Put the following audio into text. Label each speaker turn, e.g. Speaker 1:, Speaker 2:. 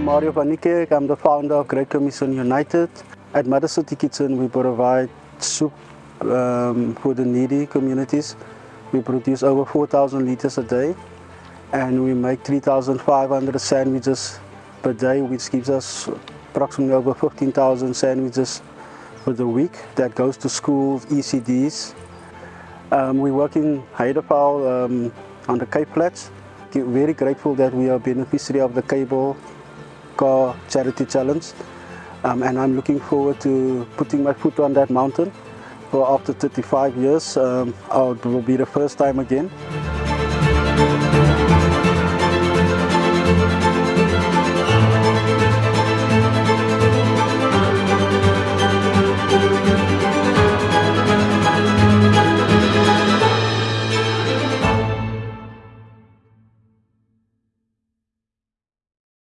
Speaker 1: Mario van Niekerk. I'm the founder of Great Commission United. At Mother City Kitchen, we provide soup um, for the needy communities. We produce over 4,000 liters a day and we make 3,500 sandwiches per day, which gives us approximately over 15,000 sandwiches for the week that goes to schools, ECDs. Um, we work in Heideveld um, on the Cape Flats. Very grateful that we are beneficiary of the Cable Car Charity Challenge. Um, and I'm looking forward to putting my foot on that mountain. For after 35 years, um, it will be the first time again.